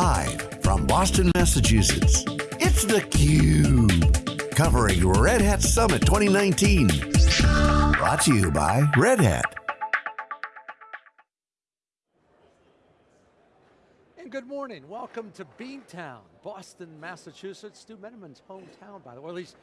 Live from Boston, Massachusetts, it's theCUBE. Covering Red Hat Summit 2019. Brought to you by Red Hat. And good morning, welcome to Beantown, Boston, Massachusetts. Stu Miniman's hometown, by the way, or at least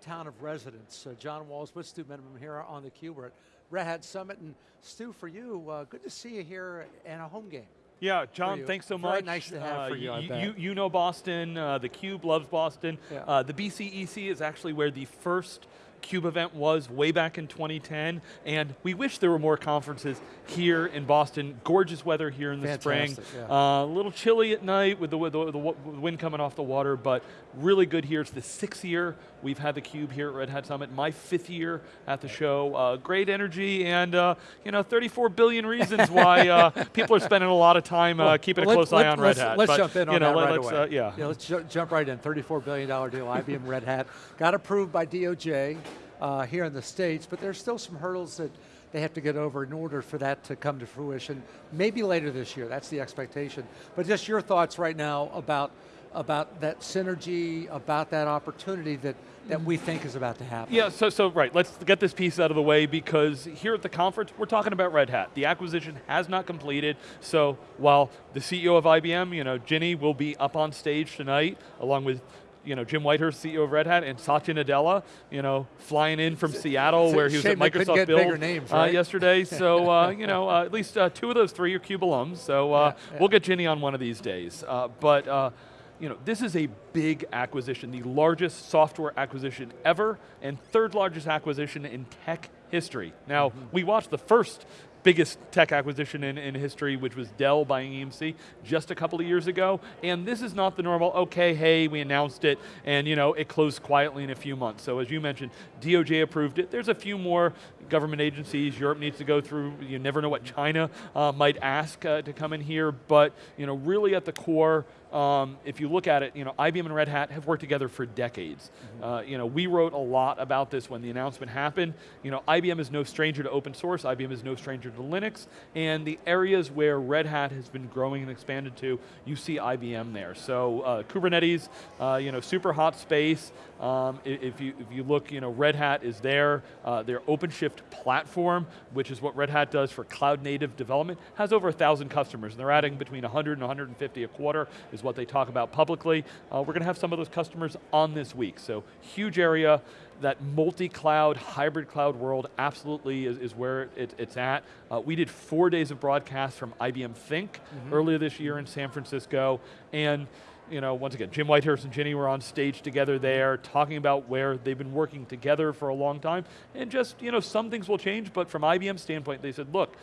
town of residence. Uh, John Walls with Stu Miniman here on theCUBE. We're at Red Hat Summit, and Stu, for you, uh, good to see you here in a home game. Yeah, John, thanks so Very much. nice to have uh, for you, you, you, you know Boston, uh, the Cube loves Boston. Yeah. Uh, the BCEC is actually where the first CUBE event was way back in 2010, and we wish there were more conferences here in Boston. Gorgeous weather here in the Fantastic, spring. yeah. Uh, a little chilly at night with the, with the, the wind coming off the water, but really good here. It's the sixth year we've had the Cube here at Red Hat Summit. My fifth year at the show. Uh, great energy and uh, you know 34 billion reasons why uh, people are spending a lot of time uh, keeping Well, a close eye let's- on Red Hat. Let's but, jump in you on know, that right let's, away. uh, yeah. yeah. Let's ju jump right in, $34 billion deal, IBM Red Hat. Got approved by DOJ uh, here in the States, but there's still some hurdles that they have to get over in order for that to come to fruition. Maybe later this year, that's the expectation. But just your thoughts right now about about that synergy, about that opportunity that, that we think is about to happen. Yeah, so, so right, let's get this piece out of the way because here at the conference, we're talking about Red Hat. The acquisition has not completed, so while the CEO of IBM, you know, Ginny will be up on stage tonight, along with you know, Jim Whitehurst, CEO of Red Hat, and Satya Nadella, you know, flying in from Seattle it's where he was at shame they couldn't Microsoft Build names, uh, yesterday. So, uh, you know, uh, at least uh, two of those three are CUBE alums, so uh, Yeah, yeah. we'll get Ginny on one of these days. Uh, but, uh, you know, this is a big acquisition, the largest software acquisition ever, and third largest acquisition in tech history. Now, Mm-hmm. we watched the first biggest tech acquisition in, in history, which was Dell buying EMC just a couple of years ago, and this is not the normal, okay, hey, we announced it, and you know, it closed quietly in a few months. So as you mentioned, DOJ approved it. There's a few more government agencies Europe needs to go through. You never know what China uh, might ask uh, to come in here, but you know, really at the core, um, if you look at it, you know, IBM and Red Hat have worked together for decades. Uh, you know, we wrote a lot about this when the announcement happened. You know, IBM is no stranger to open source, IBM is no stranger to Linux, and the areas where Red Hat has been growing and expanded to, you see IBM there. So uh, Kubernetes, uh, you know, super hot space. Um, if, you, if you look, you know, Red Hat is there. Uh, their OpenShift platform, which is what Red Hat does for cloud native development, has over a thousand customers, and they're adding between 100 and 150 a quarter, is what they talk about publicly. Uh, we're going to have some of those customers on this week, so huge area. That multi-cloud, hybrid cloud world absolutely is, is where it, it's at. Uh, we did four days of broadcasts from IBM Think earlier this year in San Francisco, and you know, once again, Jim Whitehurst and Ginny were on stage together there, talking about where they've been working together for a long time, and just, you know, some things will change, but from IBM's standpoint, they said, look,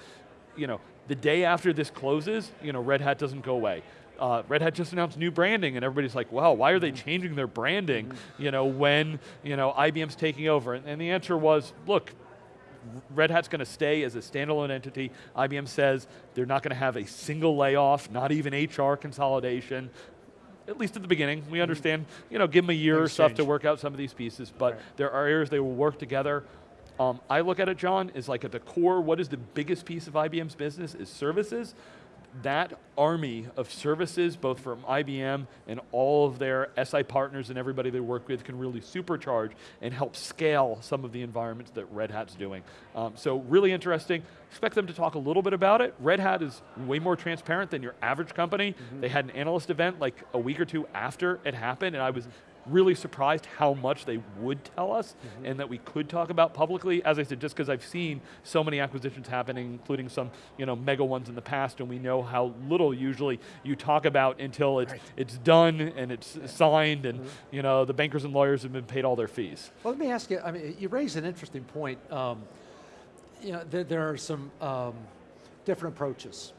you know, the day after this closes, you know, Red Hat doesn't go away. Uh, Red Hat just announced new branding, and everybody's like, "Wow, why are they changing their branding?" You know, when you know IBM's taking over, and, and the answer was, "Look, Red Hat's going to stay as a standalone entity. IBM says they're not going to have a single layoff, not even HR consolidation. At least at the beginning, we understand. You know, give them a year or Things stuff to work out some of these pieces, but Right. there are areas they will work together. Um, I look at it, John, is like at the core, what is the biggest piece of IBM's business is services. That army of services, both from IBM and all of their SI partners and everybody they work with can really supercharge and help scale some of the environments that Red Hat's doing. Um, so really interesting. Expect them to talk a little bit about it. Red Hat is way more transparent than your average company. They had an analyst event like a week or two after it happened and I was really surprised how much they would tell us and that we could talk about publicly. As I said, just because I've seen so many acquisitions happening, including some you know, mega ones in the past, and we know how little usually you talk about until it's, Right. it's done and it's signed and you know, the bankers and lawyers have been paid all their fees. Well, let me ask you, I mean, you raise an interesting point. Um, you know, there, there are some um, different approaches,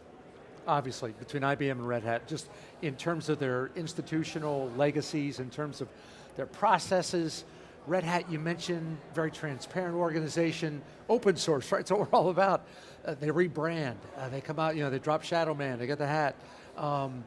obviously, between IBM and Red Hat, just in terms of their institutional legacies, in terms of their processes. Red Hat, you mentioned, very transparent organization, open source, right? That's what we're all about. Uh, they rebrand, uh, they come out, you know, they drop Shadow Man, they get the hat. Um,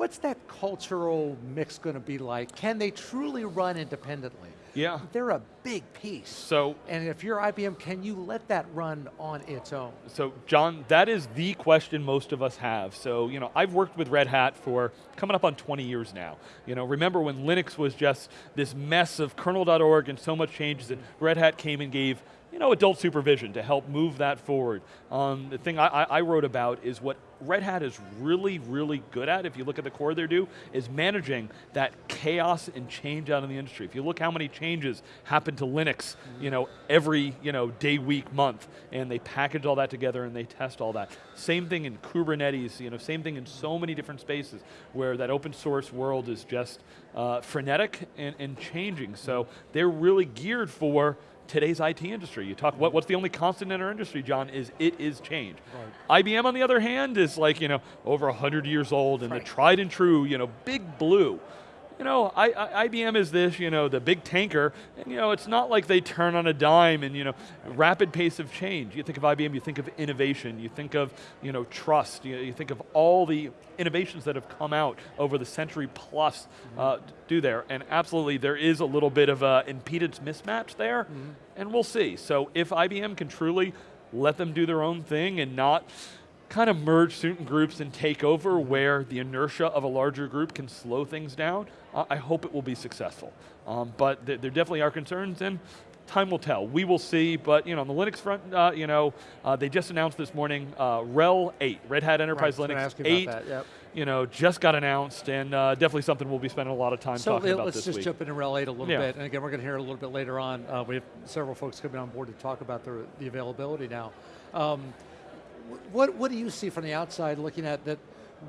What's that cultural mix going to be like? Can they truly run independently? Yeah. They're a big piece. So, and if you're IBM, can you let that run on its own? So, John, that is the question most of us have. So, you know, I've worked with Red Hat for coming up on 20 years now. You know, remember when Linux was just this mess of kernel.org and so much changes that Red Hat came and gave you know, adult supervision to help move that forward. Um, the thing I, I, wrote about is what Red Hat is really, really good at, if you look at the core they do, is managing that chaos and change out in the industry. If you look how many changes happen to Linux, you know, every you know, day, week, month, and they package all that together and they test all that. Same thing in Kubernetes, you know, same thing in so many different spaces where that open source world is just uh, frenetic and, and changing. So they're really geared for today's IT industry. You talk, what, what's the only constant in our industry, John, is it is change. Right. IBM, on the other hand, is like, you know, over 100 years old and right. the tried and true, you know, big blue you know, I, I, IBM is this, you know, the big tanker, and you know, it's not like they turn on a dime and you know, rapid pace of change. You think of IBM, you think of innovation, you think of, you know, trust, you, you think of all the innovations that have come out over the century plus uh, do there, and absolutely there is a little bit of an impedance mismatch there, mm -hmm. and we'll see. So if IBM can truly let them do their own thing and not kind of merge certain groups and take over where the inertia of a larger group can slow things down, uh, I hope it will be successful. Um, but th there definitely are concerns and time will tell. We will see, but you know, on the Linux front, uh, you know, uh, they just announced this morning uh, RHEL 8, Red Hat Enterprise right, Linux 8. Yep. You know, just got announced, and uh, definitely something we'll be spending a lot of time so talking about this week. So let's just week. jump into RHEL 8 a little yeah. bit, and again, we're going to hear a little bit later on. Uh, we have several folks coming on board to talk about the, the availability now. Um, what, what do you see from the outside looking at that,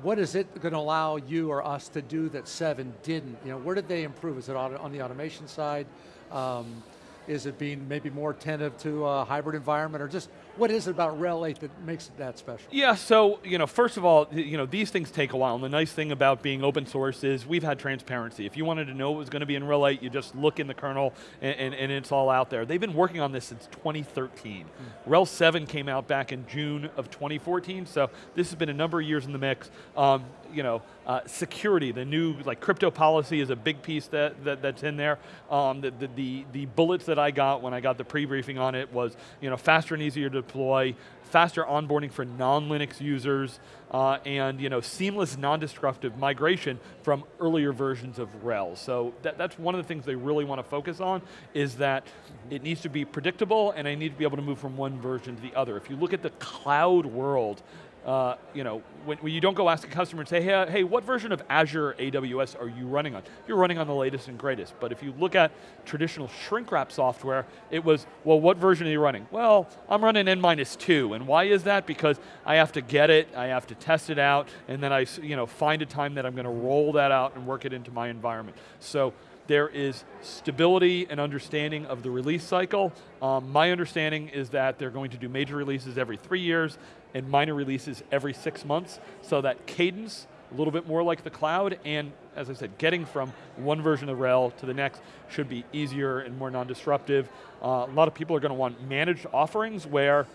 what is it going to allow you or us to do that 7 didn't? You know, where did they improve? Is it on the automation side? Um, is it being maybe more attentive to a hybrid environment or just what is it about RHEL 8 that makes it that special? Yeah, so, you know, first of all, you know, these things take a while, and the nice thing about being open source is we've had transparency. If you wanted to know what was going to be in RHEL 8, you just look in the kernel, and, and, and it's all out there. They've been working on this since 2013. Mm. RHEL 7 came out back in June of 2014, so this has been a number of years in the mix. Um, you know, uh, security, the new like crypto policy is a big piece that, that that's in there. Um, the, the, the, the bullets that I got when I got the pre-briefing on it was, you know, faster and easier to deploy, faster onboarding for non-Linux users, uh, and you know, seamless, non-destructive migration from earlier versions of RHEL. So that, that's one of the things they really want to focus on, is that it needs to be predictable and I need to be able to move from one version to the other. If you look at the cloud world, uh, you know, when, when, you don't go ask a customer and say, hey, uh, hey, what version of Azure AWS are you running on? You're running on the latest and greatest. But if you look at traditional shrink wrap software, it was, well, what version are you running? Well, I'm running N minus two. And why is that? Because I have to get it, I have to test it out, and then I you know, find a time that I'm going to roll that out and work it into my environment. So there is stability and understanding of the release cycle. Um, my understanding is that they're going to do major releases every three years and minor releases every six months, so that cadence, a little bit more like the cloud, and as I said, getting from one version of RHEL to the next should be easier and more non-disruptive. Uh, a lot of people are going to want managed offerings where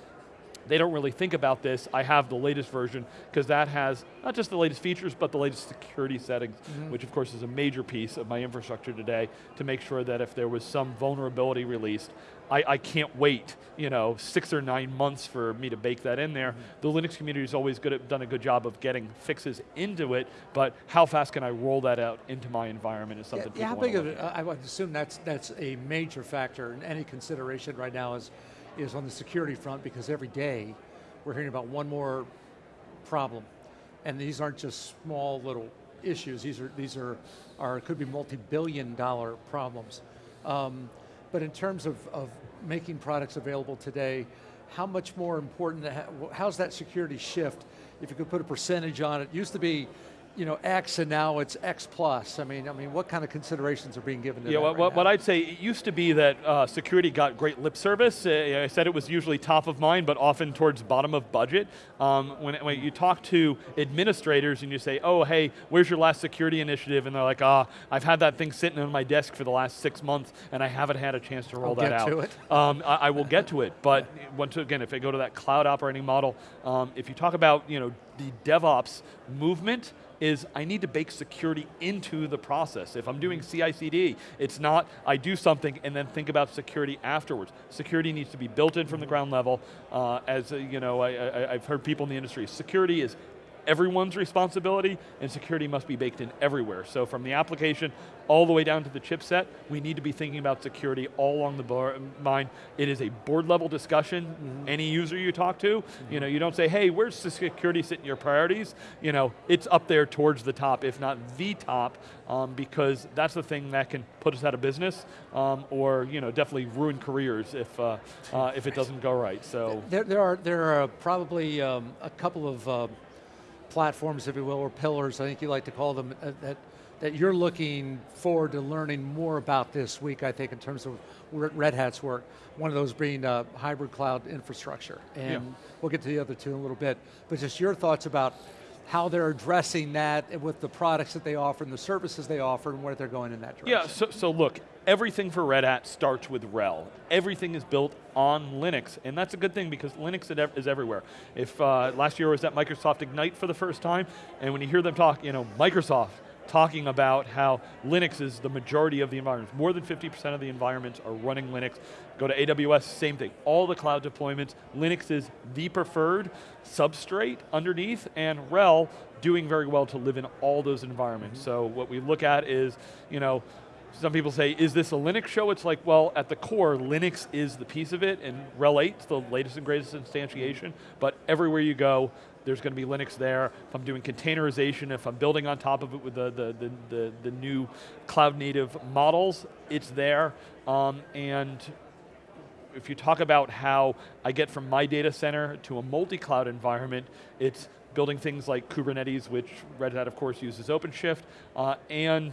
they don't really think about this. I have the latest version because that has not just the latest features, but the latest security settings, mm -hmm. which of course is a major piece of my infrastructure today to make sure that if there was some vulnerability released, I, I can't wait, you know, six or nine months for me to bake that in there. Mm -hmm. The Linux community has always good at, done a good job of getting fixes into it, but how fast can I roll that out into my environment is something yeah, yeah, how big of it, I would assume that's, that's a major factor in any consideration right now is is on the security front because every day we're hearing about one more problem. And these aren't just small little issues, these are, these are, are could be multi-billion dollar problems. Um, but in terms of, of making products available today, how much more important, how's that security shift? If you could put a percentage on it, used to be you know, X and now it's X plus. I mean, I mean, what kind of considerations are being given to yeah, that what, right what, what, I'd say, it used to be that uh, security got great lip service. Uh, I said it was usually top of mind, but often towards bottom of budget. Um, when, when you talk to administrators and you say, oh, hey, where's your last security initiative? And they're like, ah, I've had that thing sitting on my desk for the last six months and I haven't had a chance to roll I'll that out. To it. Um, I, I, will get to it, but once again, if I go to that cloud operating model, um, if you talk about, you know, the DevOps movement, is I need to bake security into the process. If I'm doing CI/CD, it's not I do something and then think about security afterwards. Security needs to be built in from the ground level. Uh, as uh, you know, I, I, I've heard people in the industry, security is everyone's responsibility, and security must be baked in everywhere. So from the application all the way down to the chipset, we need to be thinking about security all along the mind. It is a board level discussion. Mm -hmm. Any user you talk to, mm -hmm. you know, you don't say, hey, where's the security sit in your priorities? You know, it's up there towards the top, if not the top, um, because that's the thing that can put us out of business, um, or you know, definitely ruin careers if uh, uh, if it doesn't go right. So there, there are there are probably um, a couple of uh, platforms, if you will, or pillars, I think you like to call them, uh, that, that you're looking forward to learning more about this week, I think, in terms of Red Hat's work. One of those being uh, hybrid cloud infrastructure. And yeah. we'll get to the other two in a little bit. But just your thoughts about how they're addressing that with the products that they offer and the services they offer and where they're going in that direction. Yeah, so, so look, everything for Red Hat starts with RHEL. Everything is built on Linux, and that's a good thing because Linux is everywhere. If uh, last year was at Microsoft Ignite for the first time, and when you hear them talk, you know, Microsoft, talking about how Linux is the majority of the environments. More than 50% of the environments are running Linux. Go to AWS, same thing. All the cloud deployments, Linux is the preferred substrate underneath, and RHEL doing very well to live in all those environments. Mm -hmm. So what we look at is, you know, some people say, is this a Linux show? It's like, well, at the core, Linux is the piece of it, and RHEL 8 is the latest and greatest instantiation, but everywhere you go, there's going to be Linux there. If I'm doing containerization, if I'm building on top of it with the, the, the, the, the new cloud native models, it's there. Um, and if you talk about how I get from my data center to a multi-cloud environment, it's building things like Kubernetes, which Red Hat of course uses OpenShift, uh, and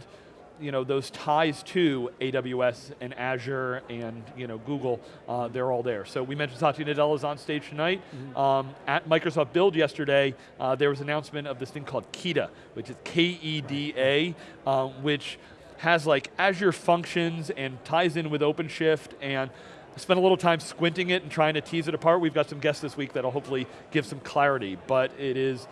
you know, those ties to AWS and Azure and you know, Google, uh, they're all there. So we mentioned Satya Nadella is on stage tonight. Mm -hmm. um, at Microsoft Build yesterday, uh, there was an announcement of this thing called KEDA, which is K-E-D-A, um, which has like Azure functions and ties in with OpenShift and I spent a little time squinting it and trying to tease it apart. We've got some guests this week that'll hopefully give some clarity, but it is,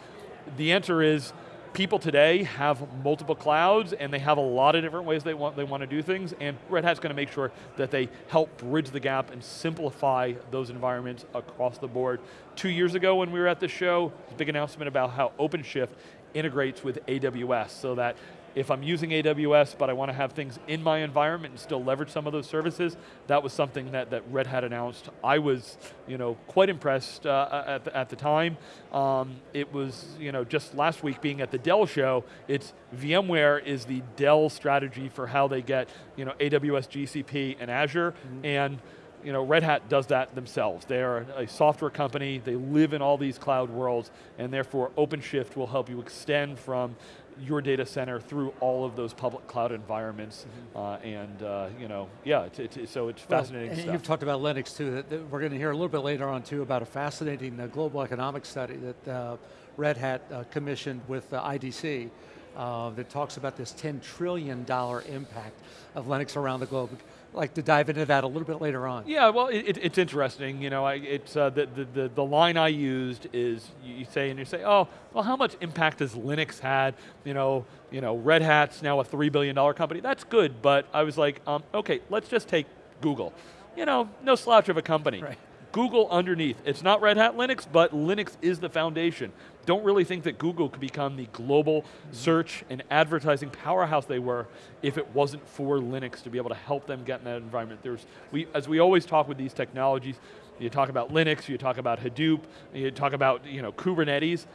the answer is, people today have multiple clouds and they have a lot of different ways they want, they want to do things and Red Hat's going to make sure that they help bridge the gap and simplify those environments across the board. Two years ago when we were at the show, big announcement about how OpenShift integrates with AWS so that if I'm using AWS, but I want to have things in my environment and still leverage some of those services, that was something that, that Red Hat announced. I was you know, quite impressed uh, at, the, at the time. Um, it was you know, just last week being at the Dell show, it's VMware is the Dell strategy for how they get you know, AWS, GCP, and Azure, mm -hmm. and you know, Red Hat does that themselves. They are a software company, they live in all these cloud worlds, and therefore OpenShift will help you extend from your data center through all of those public cloud environments, mm -hmm. uh, and uh, you know, yeah, so it's fascinating well, and stuff. You've talked about Linux too. That, that we're going to hear a little bit later on too about a fascinating uh, global economic study that uh, Red Hat uh, commissioned with IDC. That talks about this $10 trillion impact of Linux around the globe like to dive into that a little bit later on. Yeah, well, it, it's interesting. You know, I, it's uh, the, the, the, the line I used is you say and you say, oh, well, how much impact has Linux had? You know, you know, Red Hat's now a three billion dollar company. That's good, but I was like, um, okay, let's just take Google. You know, no slouch of a company. Right. Google underneath. It's not Red Hat Linux, but Linux is the foundation. Don't really think that Google could become the global search and advertising powerhouse they were if it wasn't for Linux to be able to help them get in that environment. There's, we, as we always talk with these technologies, you talk about Linux, you talk about Hadoop, you talk about you know, Kubernetes,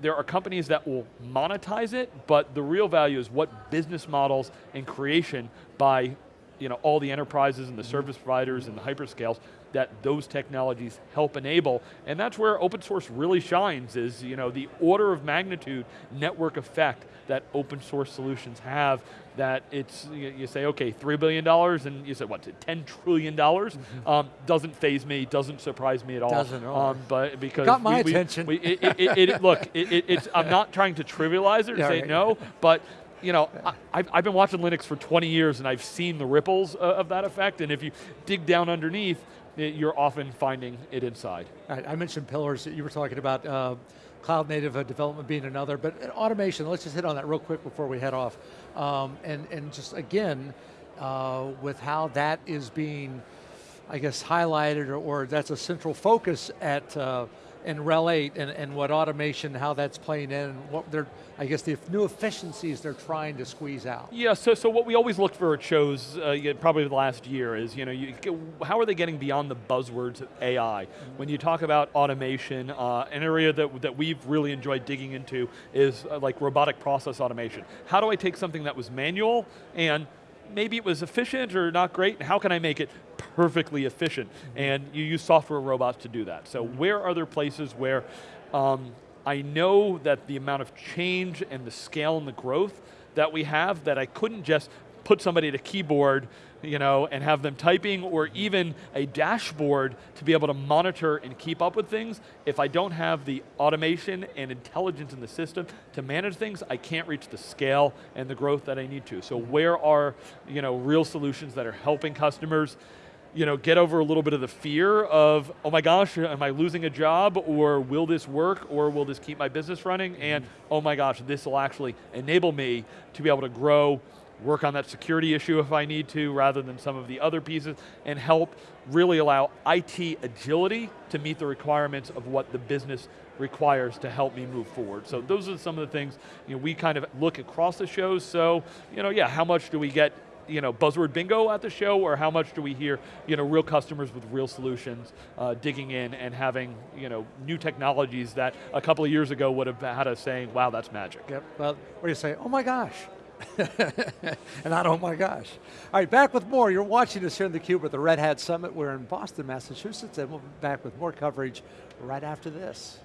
there are companies that will monetize it, but the real value is what business models and creation by you know, all the enterprises and the service providers and the hyperscales that those technologies help enable, and that's where open source really shines, is you know, the order of magnitude network effect that open source solutions have, that it's, you, you say, okay, $3 billion, and you say, what, $10 trillion? Mm -hmm. um, doesn't faze me, doesn't surprise me at all. Doesn't um, but because Got my we, attention. We, it, it, it, look, it's, I'm not trying to trivialize it or yeah, say right. no, but you know, I, have been watching Linux for 20 years and I've seen the ripples uh, of that effect, and if you dig down underneath, you're often finding it inside. I mentioned pillars, you were talking about uh, cloud native uh, development being another, but uh, automation, let's just hit on that real quick before we head off. Um, and, and just again, uh, with how that is being, I guess, highlighted or, or that's a central focus at in RHEL 8 and, and what automation, how that's playing in, what they're, I guess the new efficiencies they're trying to squeeze out. Yeah, so, so what we always look for at shows, uh, probably the last year, is you know, you, how are they getting beyond the buzzwords of AI? Mm -hmm. When you talk about automation, uh, an area that, that we've really enjoyed digging into is uh, like robotic process automation. How do I take something that was manual and maybe it was efficient or not great, how can I make it perfectly efficient? And you use software robots to do that. So where are there places where um, I know that the amount of change and the scale and the growth that we have, that I couldn't just put somebody at a keyboard you know, and have them typing or even a dashboard to be able to monitor and keep up with things. If I don't have the automation and intelligence in the system to manage things, I can't reach the scale and the growth that I need to. So where are, you know, real solutions that are helping customers you know, get over a little bit of the fear of, oh my gosh, am I losing a job, or will this work, or will this keep my business running, and mm-hmm. oh my gosh, this will actually enable me to be able to grow work on that security issue if I need to, rather than some of the other pieces, and help really allow IT agility to meet the requirements of what the business requires to help me move forward. So those are some of the things you know, we kind of look across the shows, so you know, yeah, how much do we get you know, buzzword bingo at the show, or how much do we hear you know, real customers with real solutions uh, digging in and having you know, new technologies that a couple of years ago would have had us saying, wow, that's magic. Yep, well, what do you say, oh my gosh, and I don't, oh my gosh. All right, back with more. You're watching us here in theCUBE at the Red Hat Summit. We're in Boston, Massachusetts, and we'll be back with more coverage right after this.